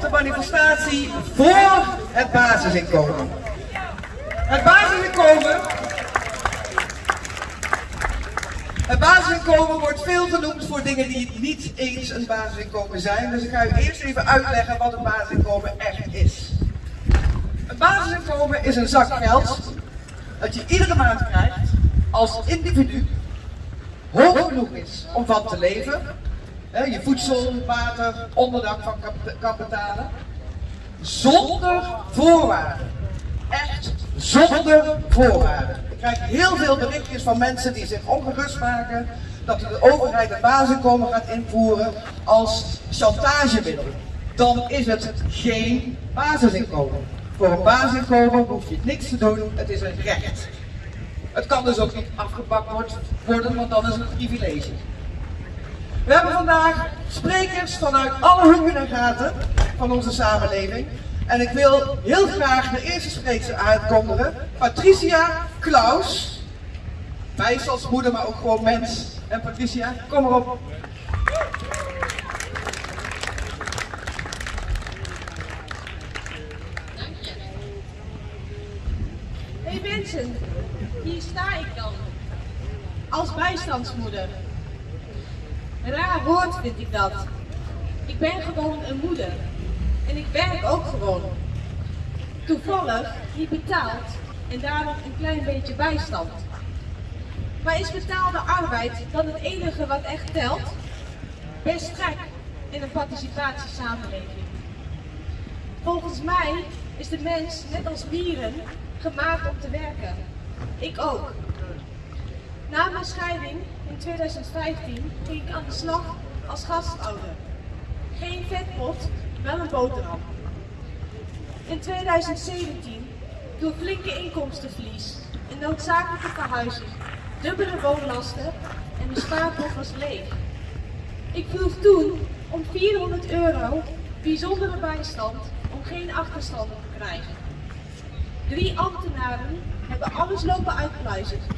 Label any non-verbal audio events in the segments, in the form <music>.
de manifestatie voor het basisinkomen. Het basisinkomen. Het basisinkomen wordt veel genoemd voor dingen die niet eens een basisinkomen zijn. Dus ik ga u eerst even uitleggen wat een basisinkomen echt is. Een basisinkomen is een zak geld dat je iedere maand krijgt als individu hoog genoeg is om van te leven. Je voedsel, water, onderdak van kan. Zonder voorwaarden. Echt zonder voorwaarden. Ik krijg heel veel berichtjes van mensen die zich ongerust maken dat de overheid een basisinkomen gaat invoeren als chantagemiddel. Dan is het geen basisinkomen. Voor een basisinkomen hoef je niks te doen, het is een recht. Het kan dus ook niet afgepakt worden, want dan is het een privilege. We hebben vandaag sprekers vanuit alle hoeken en gaten van onze samenleving. En ik wil heel graag de eerste spreker aankondigen. Patricia Klaus. Bijstandsmoeder, maar ook gewoon mens. En Patricia, kom erop. Hey mensen, hier sta ik dan. Als bijstandsmoeder. Raar woord vind ik dat. Ik ben gewoon een moeder. En ik werk ook gewoon. Toevallig niet betaald en daarom een klein beetje bijstand. Maar is betaalde arbeid dan het enige wat echt telt? Best gek in een participatiesamenleving. Volgens mij is de mens, net als dieren, gemaakt om te werken. Ik ook. Na mijn scheiding in 2015 ging ik aan de slag als gastouder. Geen vetpot, wel een boterham. In 2017, door flinke inkomstenverlies, een noodzakelijke verhuizing, dubbele woonlasten en de spaarpot was leeg. Ik vroeg toen om 400 euro bijzondere bijstand om geen achterstanden te krijgen. Drie ambtenaren hebben alles lopen uitpluizen.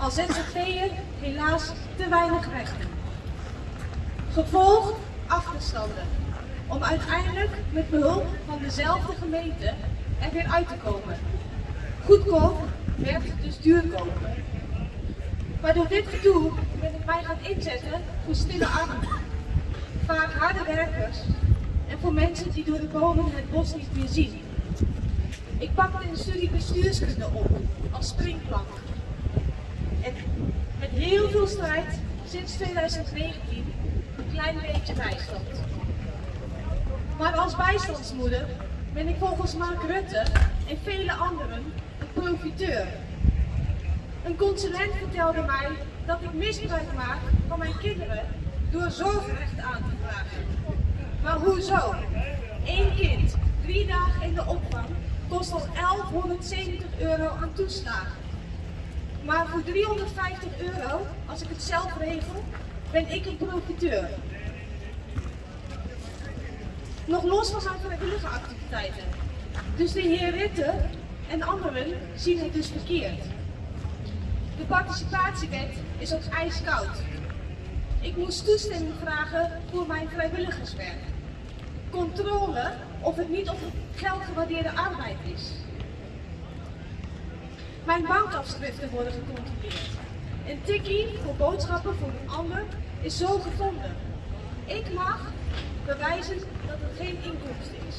Als ZZP'er helaas te weinig rechten. Gevolg achterstanden. Om uiteindelijk met behulp van dezelfde gemeente er weer uit te komen. Goedkoop werd dus duurkoop. Maar door dit gedoe ben ik mij gaan inzetten voor stille armen. Vaak harde werkers en voor mensen die door de bomen het bos niet meer zien. Ik pakte een studie bestuurskunde op als springplank. En met heel veel strijd sinds 2019 een klein beetje bijstand. Maar als bijstandsmoeder ben ik volgens Mark Rutte en vele anderen een profiteur. Een consulent vertelde mij dat ik misbruik maak van mijn kinderen door zorgrecht aan te vragen. Maar hoezo? Eén kind, drie dagen in de opvang, kost al 1170 euro aan toeslagen. Maar voor 350 euro, als ik het zelf regel, ben ik een profiteur. Nog los van zijn vrijwillige activiteiten. Dus de heer Ritte en anderen zien het dus verkeerd. De participatiewet is ook ijskoud. Ik moest toestemming vragen voor mijn vrijwilligerswerk. Controle of het niet op geld gewaardeerde arbeid is. Mijn bankafschriften worden gecontroleerd. Een tikkie voor boodschappen voor een ander is zo gevonden. Ik mag bewijzen dat het geen inkomsten is.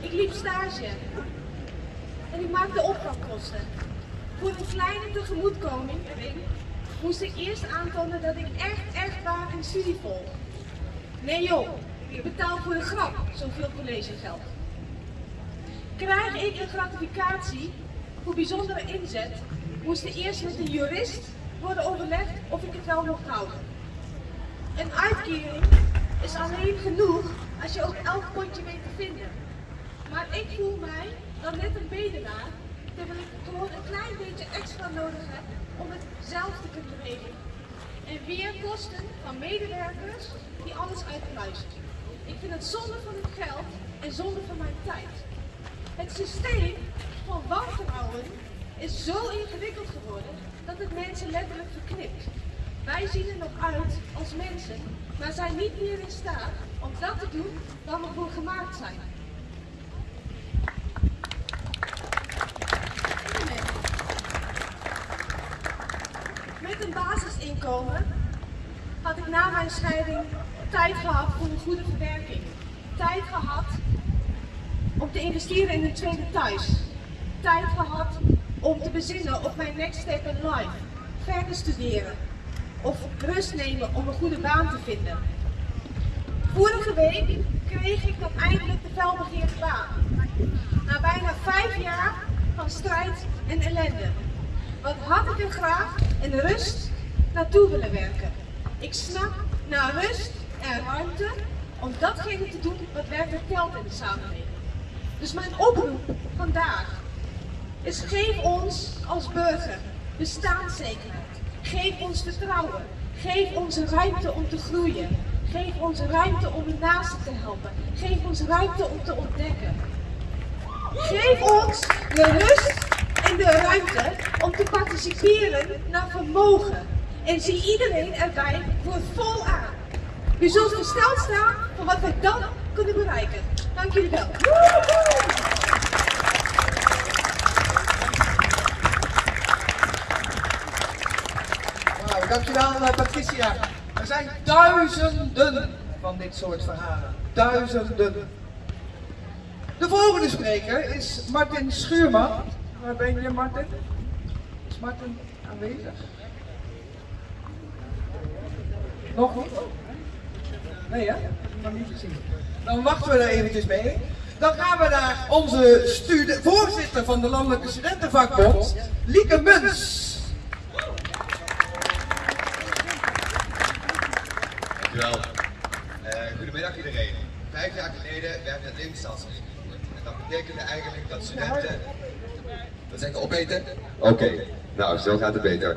Ik liep stage en ik maakte opvangkosten. Voor een kleine tegemoetkoming moest ik eerst aantonen dat ik echt, echt waar een studie volg. Nee joh, ik betaal voor de grap zoveel collegegeld. Krijg ik een gratificatie voor bijzondere inzet, moest er eerst met een jurist worden overlegd of ik het wel mocht houden. Een uitkering is alleen genoeg als je ook elk potje weet te vinden. Maar ik voel mij dan net een bedelaar, terwijl ik gewoon een klein beetje extra nodig heb om het zelf te kunnen regelen. En weer kosten van medewerkers die alles uitpluizen. Ik vind het zonde van het geld en zonde van mijn tijd. Het systeem van wantrouwen is zo ingewikkeld geworden dat het mensen letterlijk verknipt. Wij zien er nog uit als mensen, maar zijn niet meer in staat om dat te doen waar we voor gemaakt zijn. Met een basisinkomen had ik na mijn scheiding tijd gehad voor een goede verwerking. Tijd gehad om te investeren in een tweede thuis. Tijd gehad om te bezinnen op mijn next step in life. Verder studeren. Of rust nemen om een goede baan te vinden. Vorige week kreeg ik dan eindelijk de felbegeerde baan. Na bijna vijf jaar van strijd en ellende. Wat had ik er graag in rust naartoe willen werken. Ik snap naar rust en ruimte om datgene te doen wat werkelijk telt in de samenleving. Dus mijn oproep vandaag is geef ons als burger bestaanszekerheid. Geef ons vertrouwen. Geef ons ruimte om te groeien. Geef ons ruimte om de naasten te helpen. Geef ons ruimte om te ontdekken. Geef ons de rust en de ruimte om te participeren naar vermogen. En zie iedereen erbij voor vol aan. U zult versteld staan van wat we dan kunnen bereiken. Dank jullie wel. Dankjewel eh, Patricia. Er zijn duizenden van dit soort verhalen. Duizenden. De volgende spreker is Martin Schuurman. Waar ben je Martin? Is Martin aanwezig? Nog niet? Nee hè? Nog niet gezien. Dan wachten we er eventjes mee. Dan gaan we naar onze voorzitter van de Landelijke Studentenvakbond, Lieke Muns. En dat betekende eigenlijk dat studenten... Wat zeg je, opeten? Oké, nou zo gaat het beter.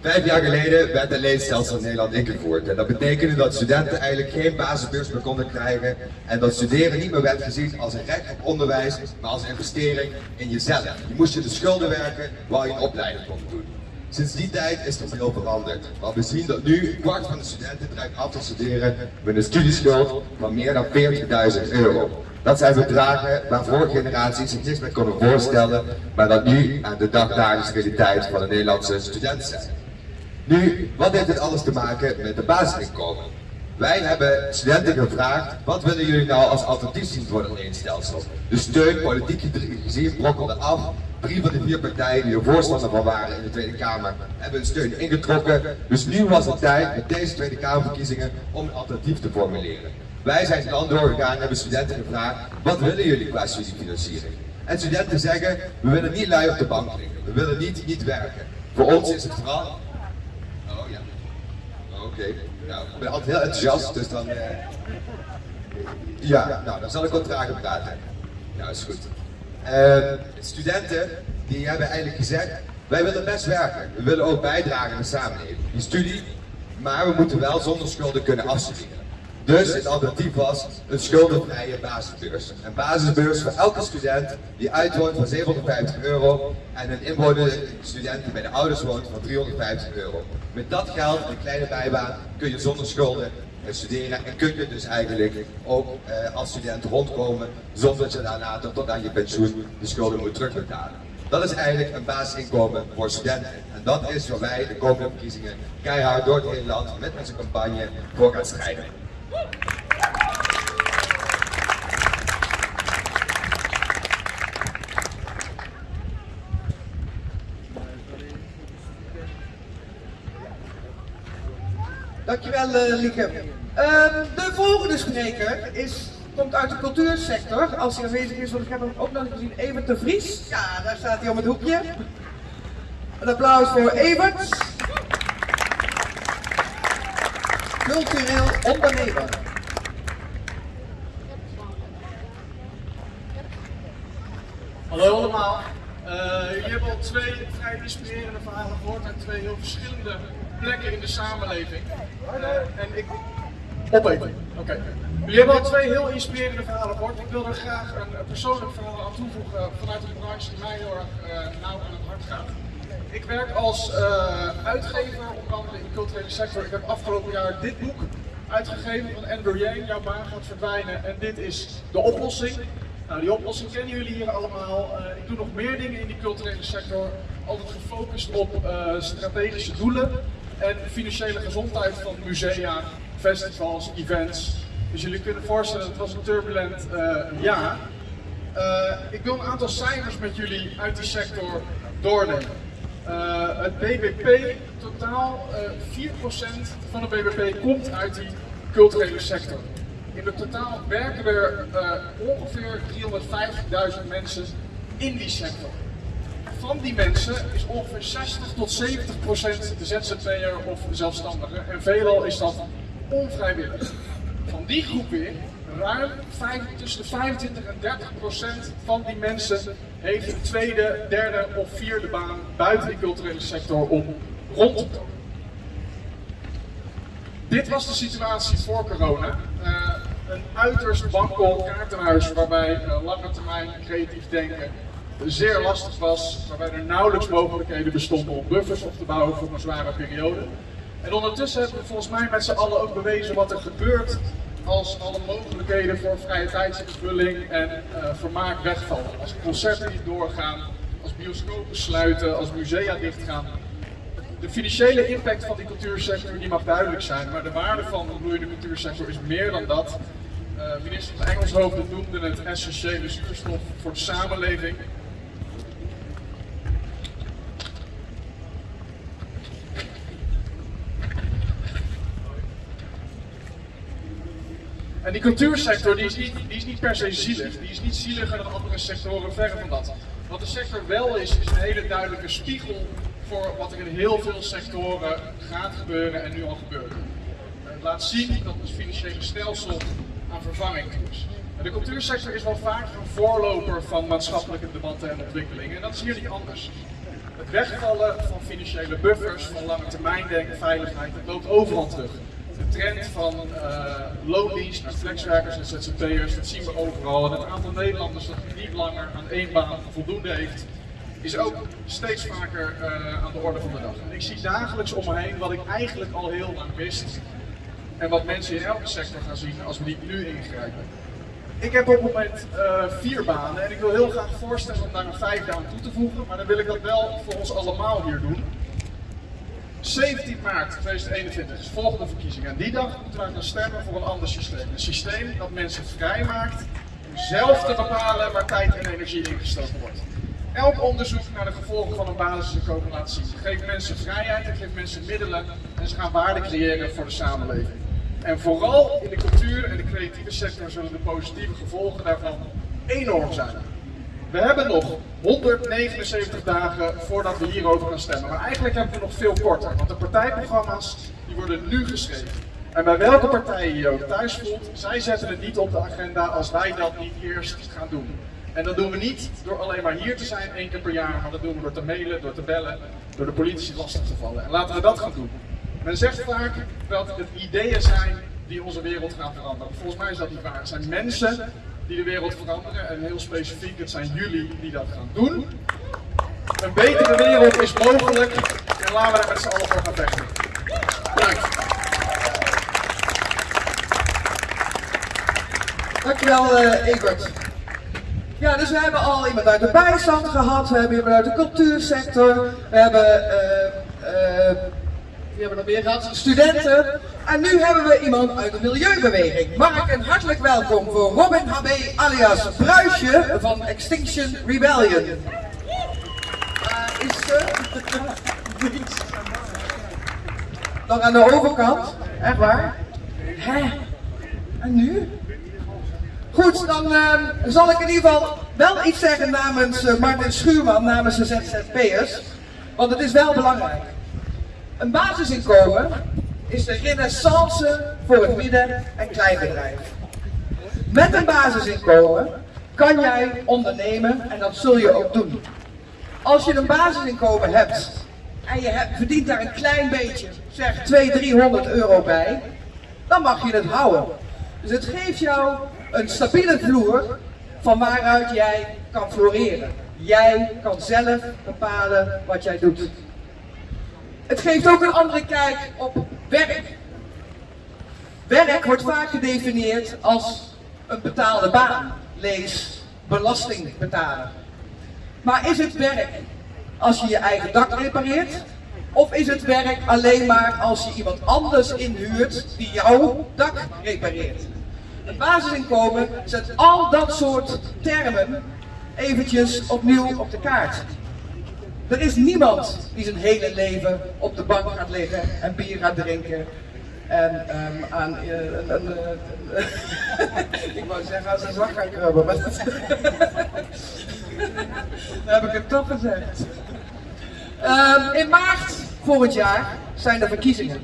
Vijf jaar geleden werd het leenstelsel in Nederland ingevoerd. En dat betekende dat studenten eigenlijk geen basisbeurs meer konden krijgen. En dat studeren niet meer werd gezien als een recht op onderwijs, maar als een investering in jezelf. Je moest je de schulden werken waar je een opleiding kon doen. Sinds die tijd is er veel veranderd. Maar we zien dat nu een kwart van de studenten dreigt af te studeren met een studieschuld van meer dan 40.000 euro. Dat zijn bedragen waar vorige generaties zich niks meer konden voorstellen, maar dat nu aan de dagdagelijkse realiteit van de Nederlandse student zijn. Nu, wat heeft dit alles te maken met de basisinkomen? Wij hebben studenten gevraagd, wat willen jullie nou als alternatief zien voor het leenstelsel? De steun, politiek gezien, brokkelde af. Drie van de vier partijen die er voorstander van waren in de Tweede Kamer, hebben hun steun ingetrokken. Dus nu was het tijd met deze Tweede Kamerverkiezingen om een alternatief te formuleren. Wij zijn dan doorgegaan en hebben studenten gevraagd, wat willen jullie qua studiefinanciering? En studenten zeggen, we willen niet lui op de bank liggen, we willen niet niet werken. Voor ons is het vooral Oh ja. Oké. Nou, ik ben altijd heel enthousiast, dus dan. eh, Ja, nou, dan zal ik wat trager praten. Nou, is goed. Ehm, studenten, die hebben eigenlijk gezegd: wij willen best werken. We willen ook bijdragen aan de samenleving. Die studie, maar we moeten wel zonder schulden kunnen afstuderen. Dus het alternatief was een schuldenvrije basisbeurs. Een basisbeurs voor elke student die uitwoont van 750 euro en een inwoner student die bij de ouders woont van 350 euro. Met dat geld en een kleine bijbaan kun je zonder schulden eh, studeren en kun je dus eigenlijk ook eh, als student rondkomen zonder dat je daarna tot, aan je pensioen de schulden moet terugbetalen. Dat is eigenlijk een basisinkomen voor studenten. En dat is waar wij de komende verkiezingen keihard door het hele land met onze campagne voor gaan strijden. Dankjewel eh, Lieke. Ehm, de volgende spreker is, komt uit de cultuursector. Als hij aanwezig is, want ik heb hem ook nog gezien. Evert de Vries. Ja, daar staat hij om het hoekje. Een applaus voor Evert. Cultureel ondernemer. Hallo allemaal. Eh, jullie hebben al twee vrij inspirerende verhalen gehoord uit twee heel verschillende plekken in de samenleving. Eh, en ik. Opeten. Oké. Jullie hebben al twee heel inspirerende verhalen gehoord. Ik wil er graag een, persoonlijk verhaal aan toevoegen vanuit een branche die mij heel erg eh, nauw aan het hart gaat. Ik werk als uh, uitgever, culturele sector. Ik heb afgelopen jaar dit boek uitgegeven van Andrew Yang, Jouw baan gaat verdwijnen. En dit is de oplossing. Nou, die oplossing kennen jullie hier allemaal. Uh, ik doe nog meer dingen in die culturele sector. Altijd gefocust op uh, strategische doelen en financiële gezondheid van musea, festivals, events. Dus jullie kunnen voorstellen, het was een turbulent jaar. ik wil een aantal cijfers met jullie uit die sector doornemen. Uh, het BBP, totaal uh, 4% van het BBP komt uit die culturele sector. In het totaal werken er uh, ongeveer 350.000 mensen in die sector. Van die mensen is ongeveer 60 tot 70% de ZZP'er of zelfstandige en veelal is dat onvrijwillig. Van die groep weer ruim 5, tussen de 25 en 30 procent van die mensen heeft een tweede, derde of vierde baan buiten de culturele sector om rond. Dit was de situatie voor corona. Uh, een uiterst wankel kaartenhuis waarbij uh, lange termijn creatief denken zeer lastig was, waarbij er nauwelijks mogelijkheden bestonden om buffers op te bouwen voor een zware periode. En ondertussen hebben we volgens mij met z'n allen ook bewezen wat er gebeurt als alle mogelijkheden voor vrije tijdsvervulling en uh, vermaak wegvallen. Als concerten niet doorgaan, als bioscopen sluiten, als musea dichtgaan. De financiële impact van die cultuursector die mag duidelijk zijn, maar de waarde van de bloeiende cultuursector is meer dan dat. Uh, minister van Engelshoven noemde het essentiële zuurstof voor de samenleving. En die cultuursector die is, niet, die is niet per se zielig. Die is niet zieliger dan andere sectoren, verre van dat. Wat de sector wel is, is een hele duidelijke spiegel wat er in heel veel sectoren gaat gebeuren en nu al gebeurt. Het laat zien dat het financiële stelsel aan vervanging is. De cultuursector is wel vaak een voorloper van maatschappelijke debatten en ontwikkelingen. En dat is hier niet anders. Het wegvallen van financiële buffers, van lange termijn denken, veiligheid, dat loopt overal terug de trend van uh, loondienst naar flexwerkers en ZZP'ers, dat zien we overal. En het aantal Nederlanders dat niet langer aan één baan voldoende heeft, is ook steeds vaker uh, aan de orde van de dag. Ik zie dagelijks om me heen wat ik eigenlijk al heel lang wist. En wat mensen in elke sector gaan zien als we die nu ingrijpen. Ik heb op het moment uh, vier banen en ik wil heel graag voorstellen om daar een vijfde aan toe te voegen. Maar dan wil ik dat wel voor ons allemaal hier doen. 17 maart 2021 is volgende verkiezing. En die dag moeten we gaan stemmen voor een ander systeem. Een systeem dat mensen vrij maakt om zelf te bepalen waar tijd en energie ingestoken wordt. Elk onderzoek naar de gevolgen van een basisinkomen laat zien. Geef mensen vrijheid en geeft mensen middelen en ze gaan waarde creëren voor de samenleving. En vooral in de cultuur en de creatieve sector zullen de positieve gevolgen daarvan enorm zijn. We hebben nog 179 dagen voordat we hierover gaan stemmen. Maar eigenlijk hebben we nog veel korter, want de partijprogramma's die worden nu geschreven. En bij welke partij je je ook thuis voelt, zij zetten het niet op de agenda als wij dat niet eerst gaan doen. En dat doen we niet door alleen maar hier te zijn één keer per jaar, maar dat doen we door te mailen, door te bellen, door de politici lastig te vallen. En laten we dat gaan doen. Men zegt vaak dat het ideeën zijn die onze wereld gaan veranderen. Volgens mij is dat niet waar. Het zijn mensen die de wereld veranderen. En heel specifiek, het zijn jullie die dat gaan doen. Een betere wereld is mogelijk en laten we daar met z'n allen voor gaan vechten. Bedankt. Dankjewel, uh, Egert. Ja, dus we hebben al iemand uit de bijstand gehad, we hebben iemand uit de cultuursector, we hebben uh, uh, we hebben nog meer gehad, studenten. En nu hebben we iemand uit de milieubeweging. Mag ik een hartelijk welkom voor Robin HB alias Bruisje van Extinction Rebellion. Uh, is ze? <laughs> Nog aan de overkant? Echt waar? Hè? En nu? Goed, dan uh, zal ik in ieder geval wel iets zeggen namens uh, Martin Schuurman, namens de ZZP'ers. Want het is wel belangrijk. Een basisinkomen is de renaissance voor het midden- en kleinbedrijf. Met een basisinkomen kan jij ondernemen en dat zul je ook doen. Als je een basisinkomen hebt en je verdient daar een klein beetje, zeg 200, 300 euro bij, dan mag je het houden. Dus het geeft jou een stabiele vloer van waaruit jij kan floreren. Jij kan zelf bepalen wat jij doet. Het geeft ook een andere kijk op werk. Werk wordt vaak gedefinieerd als een betaalde baan. Lees belasting betalen. Maar is het werk als je je eigen dak repareert? Of is het werk alleen maar als je iemand anders inhuurt die jouw dak repareert? Het basisinkomen zet al dat soort termen eventjes opnieuw op de kaart. Er is niemand die zijn hele leven op de bank gaat liggen en bier gaat drinken. En um, aan uh, een, uh, <laughs> ik wou zeggen aan zijn zak gaan dat, <laughs> heb ik het toch gezegd. Um, in maart volgend jaar zijn er verkiezingen.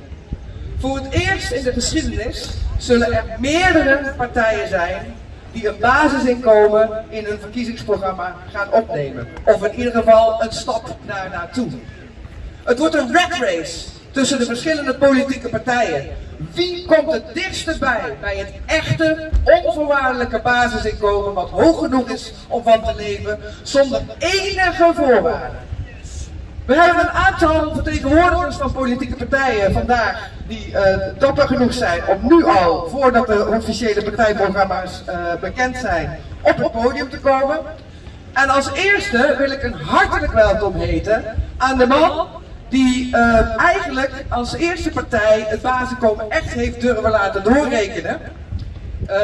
Voor het eerst in de geschiedenis zullen er meerdere partijen zijn die een basisinkomen in hun verkiezingsprogramma gaan opnemen. Of in ieder geval een stap daar naartoe. Het wordt een red race tussen de verschillende politieke partijen. Wie komt het dichtste bij, bij het echte, onvoorwaardelijke basisinkomen wat hoog genoeg is om van te leven, zonder enige voorwaarden? We hebben een aantal vertegenwoordigers van politieke partijen vandaag die uh, dapper genoeg zijn om nu al, voordat de officiële partijprogramma's uh, bekend zijn, op het podium te komen. En als eerste wil ik een hartelijk welkom heten aan de man die uh, eigenlijk als eerste partij het basisinkomen echt heeft durven laten doorrekenen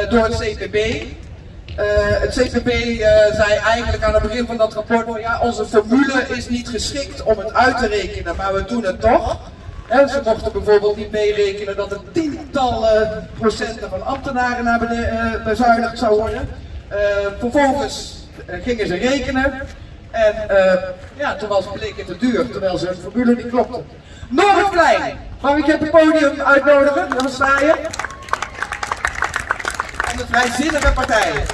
door het CPB. Uh, het CPB uh, zei eigenlijk aan het begin van dat rapport ja, onze formule is niet geschikt om het uit te rekenen, maar we doen het toch. En ze mochten bijvoorbeeld niet meerekenen dat er tientallen procenten van ambtenaren naar beneden uh, bezuinigd zou worden. vervolgens gingen ze rekenen en ja, toen was bleek te duur, terwijl ze hun formule niet klopte. Nog een klein, mag ik je op het podium uitnodigen? Dan sta je. De vrijzinnige partijen.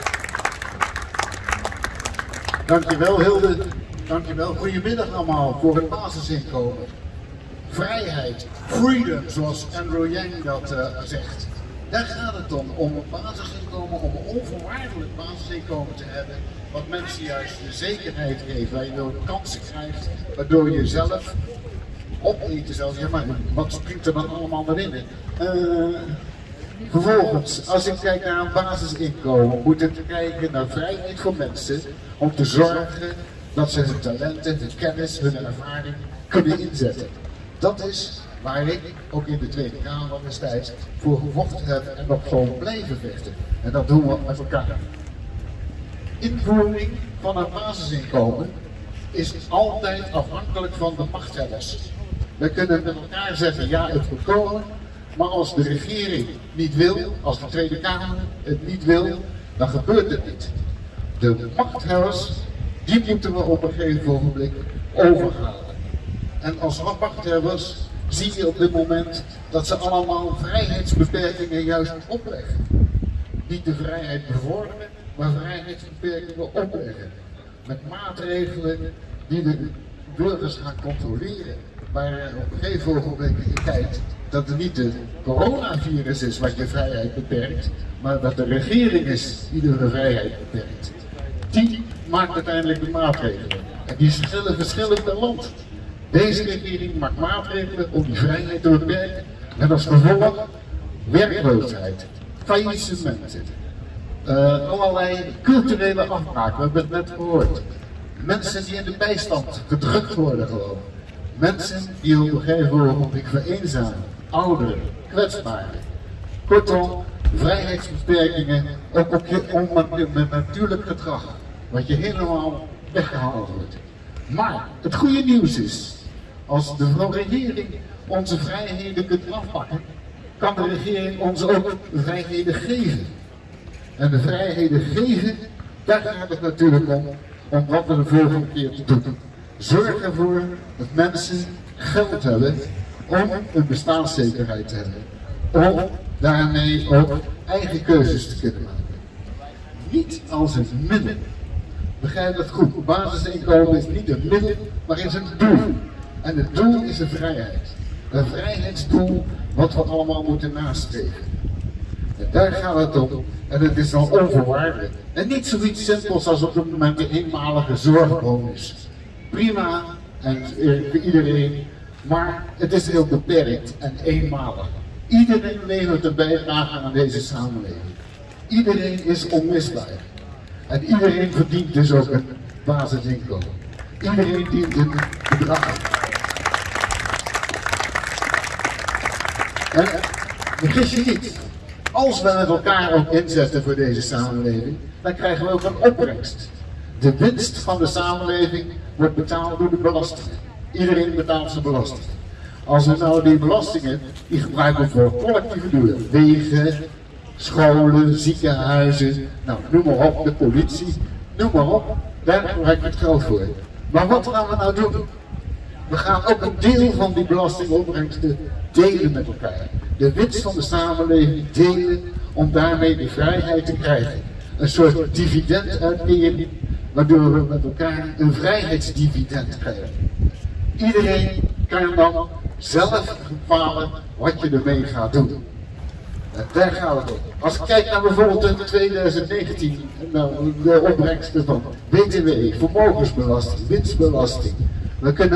Dankjewel Hilde. Dankjewel. Goedemiddag allemaal voor het basisinkomen. Vrijheid, freedom, zoals Andrew Yang dat uh, zegt. Daar gaat het om, om een basisinkomen, om een onvoorwaardelijk basisinkomen te hebben. Wat mensen juist de zekerheid geeft, waar je wel kansen krijgt, waardoor je zelf opeten zelfs. Ja, maar wat springt er dan allemaal naar binnen? Uh, Vervolgens, als ik kijk naar een basisinkomen, moet ik kijken naar vrijheid voor mensen om te zorgen dat ze hun talenten, hun kennis, hun ervaring kunnen inzetten. Dat is waar ik ook in de Tweede Kamer destijds voor gevochten heb en nog zal blijven vechten. En dat doen we met elkaar. Invoering van een basisinkomen is altijd afhankelijk van de machthebbers. We kunnen met elkaar zeggen, ja het moet komen, maar als de regering niet wil, als de Tweede Kamer het niet wil, dan gebeurt het niet. De machthebbers, die moeten we op een gegeven ogenblik overhalen. En als machthebbers zie je op dit moment dat ze allemaal vrijheidsbeperkingen juist opleggen. Niet de vrijheid bevorderen, maar vrijheidsbeperkingen opleggen. Met maatregelen die de burgers gaan controleren. Maar op een gegeven je kijkt dat het niet de coronavirus is wat je vrijheid beperkt, maar dat de regering is die de vrijheid beperkt. Die maakt uiteindelijk de maatregelen. En die verschillen verschillend per land. Deze regering maakt maatregelen om die vrijheid te beperken. Met als gevolg werkloosheid, faillissementen, uh, allerlei culturele afbraken. We hebben het net gehoord. Mensen die in de bijstand gedrukt worden gewoon. Mensen die op een gegeven moment vereenzamen ouderen, kwetsbaren. Kortom, vrijheidsbeperkingen, ook op je met natuurlijk gedrag, wat je helemaal weggehaald wordt. Maar het goede nieuws is, als de regering onze vrijheden kunt afpakken, kan de regering ons ook vrijheden geven. En de vrijheden geven, daar gaat het natuurlijk om, om wat we de volgende keer te doen. Zorg ervoor dat mensen geld hebben om een bestaanszekerheid te hebben. Om daarmee ook eigen keuzes te kunnen maken. Niet als het middel. Begrijp dat goed. Basisinkomen is niet een middel, maar is een doel. En het doel is een vrijheid. Een vrijheidsdoel wat we allemaal moeten nastreven. En daar gaat het om. En het is dan onvoorwaardelijk. En niet zoiets simpels als op het moment de eenmalige zorgbonus. Prima en eh, voor iedereen, maar het is heel beperkt en eenmalig. Iedereen levert een bijdrage aan deze samenleving. Iedereen is onmisbaar. En iedereen verdient dus ook een basisinkomen. Iedereen dient een bedrag. En vergis je niet, als we met elkaar ook inzetten voor deze samenleving, dan krijgen we ook een opbrengst. De winst van de samenleving wordt betaald door de belastingen. Iedereen betaalt zijn belasting. Als we nou die belastingen, die gebruiken voor collectieve doelen, wegen, scholen, ziekenhuizen, nou noem maar op, de politie, noem maar op, daar gebruik je het geld voor. Maar wat gaan we nou doen? We gaan ook een deel van die belastingopbrengsten delen met elkaar. De winst van de samenleving delen om daarmee de vrijheid te krijgen. Een soort dividenduitkering, waardoor we met elkaar een vrijheidsdividend krijgen. Iedereen kan dan zelf bepalen wat je ermee gaat doen. En daar gaat het om. Als ik kijk naar bijvoorbeeld in 2019, nou, de opbrengsten van BTW, vermogensbelasting, winstbelasting. We kunnen